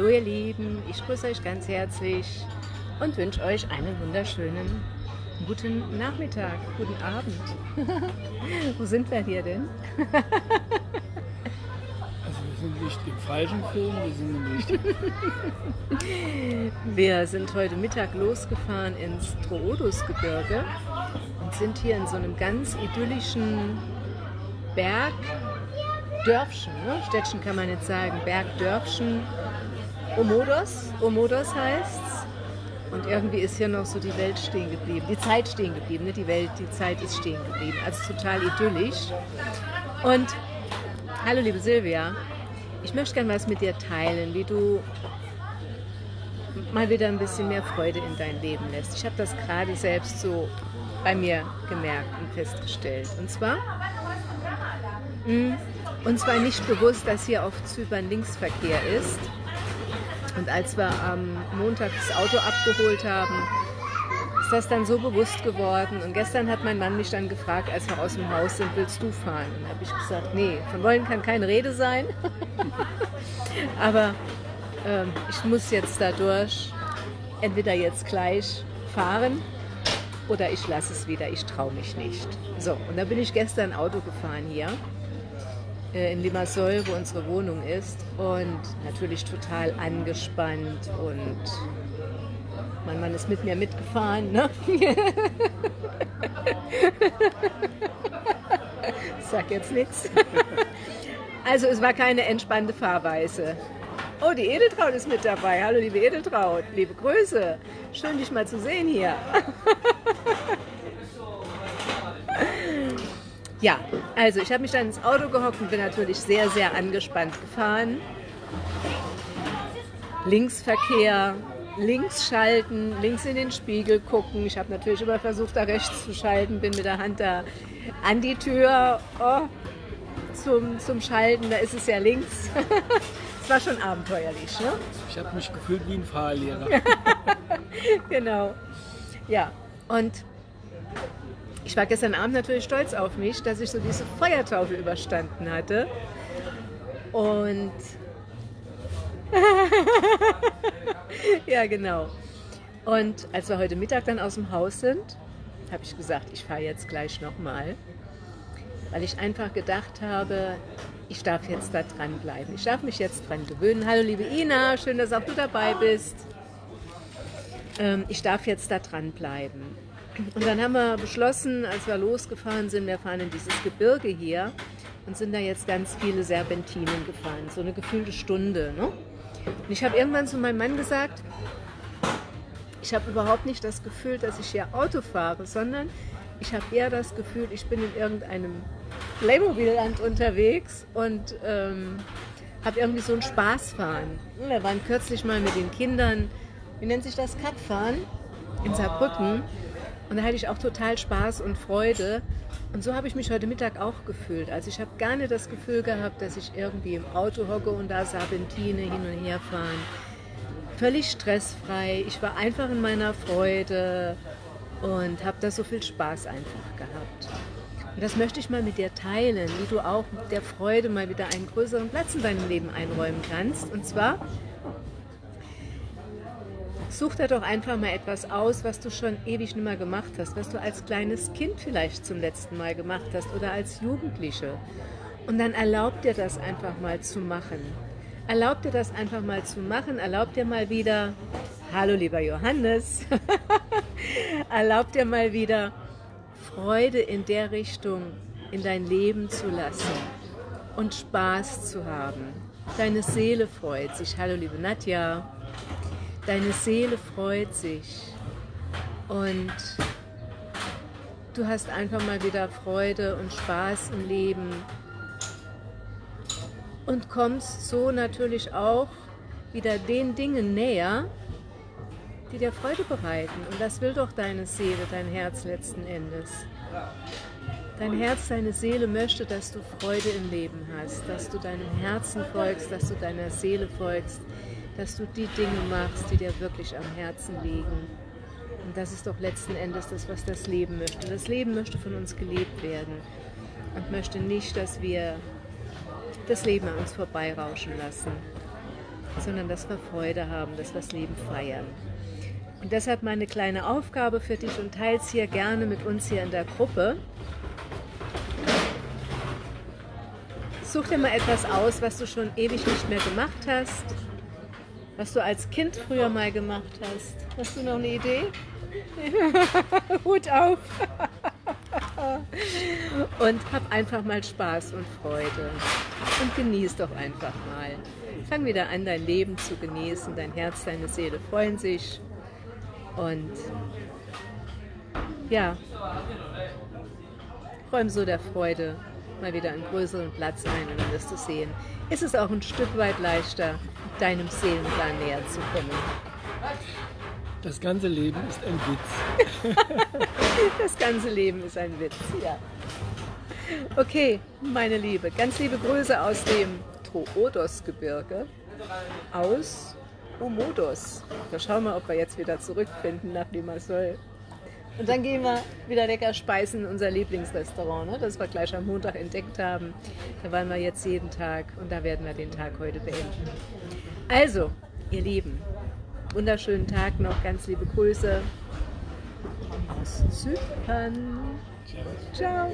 Hallo ihr Lieben, ich grüße euch ganz herzlich und wünsche euch einen wunderschönen guten Nachmittag, guten Abend. Wo sind wir hier denn? also wir sind nicht im falschen Film, wir sind im richtigen. wir sind heute Mittag losgefahren ins Troodosgebirge und sind hier in so einem ganz idyllischen Berg Dörfchen, ne? Städtchen kann man nicht sagen, Bergdörfchen, Omodos, Omodos heißt's. Und irgendwie ist hier noch so die Welt stehen geblieben, die Zeit stehen geblieben, nicht die Welt, die Zeit ist stehen geblieben. Also total idyllisch. Und hallo liebe Silvia, ich möchte gerne was mit dir teilen, wie du mal wieder ein bisschen mehr Freude in dein Leben lässt. Ich habe das gerade selbst so bei mir gemerkt und festgestellt. Und zwar, mh, uns war nicht bewusst, dass hier auf Zypern Linksverkehr ist. Und als wir am Montag das Auto abgeholt haben, ist das dann so bewusst geworden. Und gestern hat mein Mann mich dann gefragt, als wir aus dem Haus sind, willst du fahren? Und habe ich gesagt, nee, von wollen kann keine Rede sein. Aber ähm, ich muss jetzt dadurch entweder jetzt gleich fahren oder ich lasse es wieder, ich traue mich nicht. So, und da bin ich gestern Auto gefahren hier äh, in Limassol, wo unsere Wohnung ist und natürlich total angespannt und mein Mann ist mit mir mitgefahren. Ne? Sag jetzt nichts. Also es war keine entspannte Fahrweise. Oh, die Edeltraut ist mit dabei. Hallo liebe Edeltraut, liebe Grüße. Schön dich mal zu sehen hier. Ja, also ich habe mich dann ins Auto gehockt und bin natürlich sehr, sehr angespannt gefahren. Linksverkehr, links schalten, links in den Spiegel gucken. Ich habe natürlich immer versucht, da rechts zu schalten, bin mit der Hand da an die Tür oh, zum, zum Schalten, da ist es ja links. Es war schon abenteuerlich. Ne? Ich habe mich gefühlt wie ein Fahrlehrer. genau. Ja, und ich war gestern Abend natürlich stolz auf mich, dass ich so diese Feuertaufe überstanden hatte. Und ja, genau. Und als wir heute Mittag dann aus dem Haus sind, habe ich gesagt, ich fahre jetzt gleich nochmal, weil ich einfach gedacht habe, ich darf jetzt da dranbleiben. Ich darf mich jetzt dran gewöhnen. Hallo liebe Ina, schön, dass auch du dabei bist. Ähm, ich darf jetzt da dranbleiben. Und dann haben wir beschlossen, als wir losgefahren sind, wir fahren in dieses Gebirge hier und sind da jetzt ganz viele Serpentinen gefahren, so eine gefühlte Stunde. Ne? Und ich habe irgendwann zu meinem Mann gesagt, ich habe überhaupt nicht das Gefühl, dass ich hier Auto fahre, sondern ich habe eher das Gefühl, ich bin in irgendeinem Playmobil-Land unterwegs und ähm, habe irgendwie so ein Spaßfahren. Wir waren kürzlich mal mit den Kindern, wie nennt sich das, Kackfahren in Saarbrücken. Und da hatte ich auch total Spaß und Freude. Und so habe ich mich heute Mittag auch gefühlt. Also ich habe gar nicht das Gefühl gehabt, dass ich irgendwie im Auto hocke und da Serpentine hin und her fahren. Völlig stressfrei. Ich war einfach in meiner Freude und habe da so viel Spaß einfach gehabt. Und das möchte ich mal mit dir teilen, wie du auch der Freude mal wieder einen größeren Platz in deinem Leben einräumen kannst. Und zwar Such dir doch einfach mal etwas aus, was du schon ewig nicht mehr gemacht hast, was du als kleines Kind vielleicht zum letzten Mal gemacht hast oder als Jugendliche. Und dann erlaub dir das einfach mal zu machen. Erlaub dir das einfach mal zu machen. Erlaub dir mal wieder, hallo lieber Johannes, erlaub dir mal wieder Freude in der Richtung in dein Leben zu lassen und Spaß zu haben. Deine Seele freut sich. Hallo liebe Nadja. Deine Seele freut sich und du hast einfach mal wieder Freude und Spaß im Leben und kommst so natürlich auch wieder den Dingen näher, die dir Freude bereiten. Und das will doch deine Seele, dein Herz letzten Endes. Dein Herz, deine Seele möchte, dass du Freude im Leben hast, dass du deinem Herzen folgst, dass du deiner Seele folgst, dass du die Dinge machst, die dir wirklich am Herzen liegen. Und das ist doch letzten Endes das, was das Leben möchte. Das Leben möchte von uns gelebt werden und möchte nicht, dass wir das Leben an uns vorbeirauschen lassen. sondern dass wir Freude haben, dass wir das Leben feiern. Und deshalb meine kleine Aufgabe für dich und teils hier gerne mit uns hier in der Gruppe. Such dir mal etwas aus, was du schon ewig nicht mehr gemacht hast, was du als Kind früher mal gemacht hast. Hast du noch eine Idee? Hut auf! und hab einfach mal Spaß und Freude und genieß doch einfach mal. Fang wieder an, dein Leben zu genießen. Dein Herz, deine Seele freuen sich. Und ja, räum so der Freude mal wieder einen größeren Platz ein und dann wirst du sehen, ist es auch ein Stück weit leichter, deinem Seelenplan näher zu kommen. Das ganze Leben ist ein Witz. das ganze Leben ist ein Witz, ja. Okay, meine Liebe, ganz liebe Grüße aus dem Troodos-Gebirge, aus Omodos. Da schauen wir, ob wir jetzt wieder zurückfinden nach Limassol. Und dann gehen wir wieder lecker speisen in unser Lieblingsrestaurant, ne, das wir gleich am Montag entdeckt haben. Da waren wir jetzt jeden Tag und da werden wir den Tag heute beenden. Also, ihr Lieben, wunderschönen Tag noch, ganz liebe Grüße aus Zypern. Ciao.